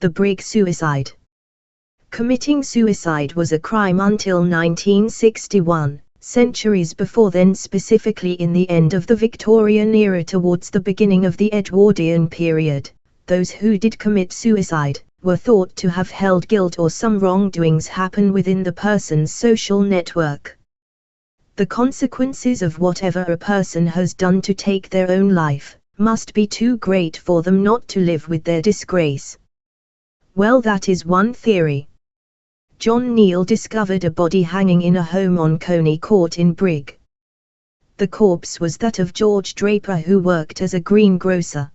the Brigg suicide. Committing suicide was a crime until 1961, centuries before then specifically in the end of the Victorian era towards the beginning of the Edwardian period, those who did commit suicide, were thought to have held guilt or some wrongdoings happen within the person's social network. The consequences of whatever a person has done to take their own life, must be too great for them not to live with their disgrace. Well that is one theory. John Neal discovered a body hanging in a home on Coney Court in Brigg. The corpse was that of George Draper who worked as a greengrocer.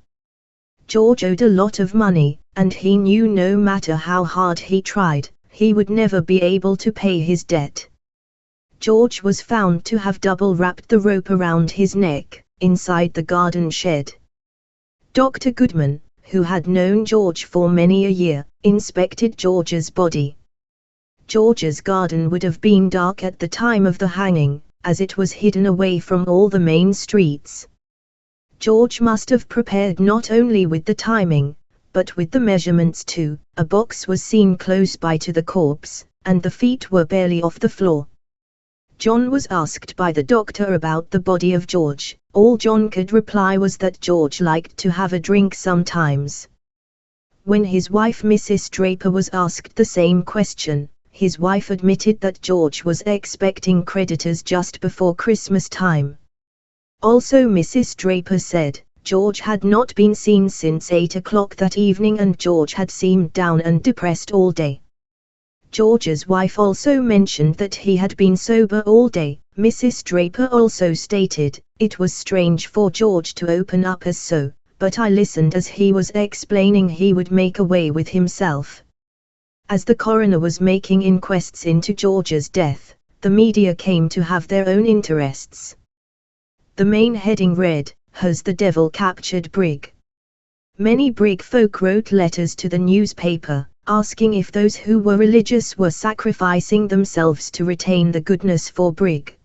George owed a lot of money, and he knew no matter how hard he tried, he would never be able to pay his debt. George was found to have double wrapped the rope around his neck, inside the garden shed. Dr. Goodman, who had known George for many a year, inspected George's body. George's garden would have been dark at the time of the hanging, as it was hidden away from all the main streets. George must have prepared not only with the timing, but with the measurements too. A box was seen close by to the corpse, and the feet were barely off the floor. John was asked by the doctor about the body of George. All John could reply was that George liked to have a drink sometimes. When his wife Mrs. Draper was asked the same question, his wife admitted that George was expecting creditors just before Christmas time. Also Mrs. Draper said, George had not been seen since 8 o'clock that evening and George had seemed down and depressed all day. George's wife also mentioned that he had been sober all day. Mrs. Draper also stated, it was strange for George to open up as so, but I listened as he was explaining he would make away with himself. As the coroner was making inquests into George's death, the media came to have their own interests. The main heading read, Has the Devil Captured Brigg? Many Brigg folk wrote letters to the newspaper, asking if those who were religious were sacrificing themselves to retain the goodness for Brigg.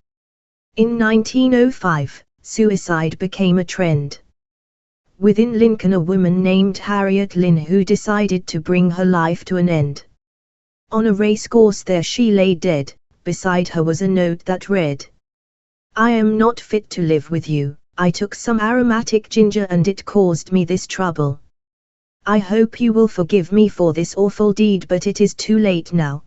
In 1905, suicide became a trend. Within Lincoln a woman named Harriet Lynn who decided to bring her life to an end. On a racecourse there she lay dead, beside her was a note that read, I am not fit to live with you, I took some aromatic ginger and it caused me this trouble. I hope you will forgive me for this awful deed but it is too late now,